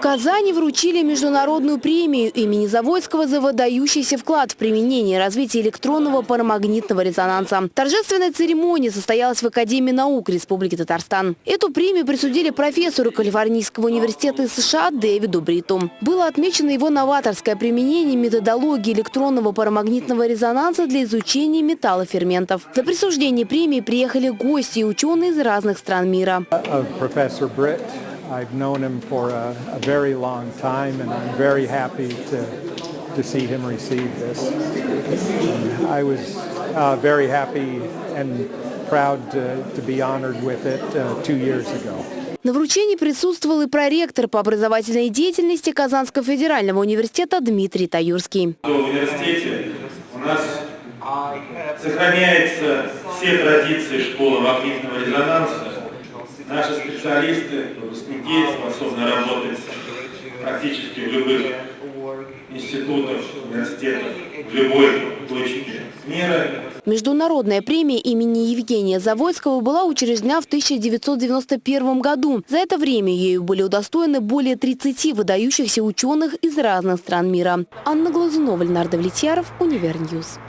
Казани вручили международную премию имени Заводского за выдающийся вклад в применение и развитие электронного парамагнитного резонанса. Торжественная церемония состоялась в Академии наук Республики Татарстан. Эту премию присудили профессору Калифорнийского университета США Дэвиду Бриту. Было отмечено его новаторское применение методологии электронного парамагнитного резонанса для изучения металлоферментов. За присуждение премии приехали гости и ученые из разных стран мира. I've known him for a, a very long time, and I'm very happy to, to see him receive this. And I was uh, very happy and proud to, to be honored with it uh, two years ago. На вручении присутствовал и проректор по образовательной деятельности Казанского федерального университета Дмитрий Таюрский. В университете у нас сохраняются все традиции школы магнитного резонанса. Наши специалисты, выпускники способны работать практически в любых институтах, университетах, в любой точке мира. Международная премия имени Евгения Завойского была учреждена в 1991 году. За это время ею были удостоены более 30 выдающихся ученых из разных стран мира. Анна Глазунова, Ленар Давлетьяров, Univer News.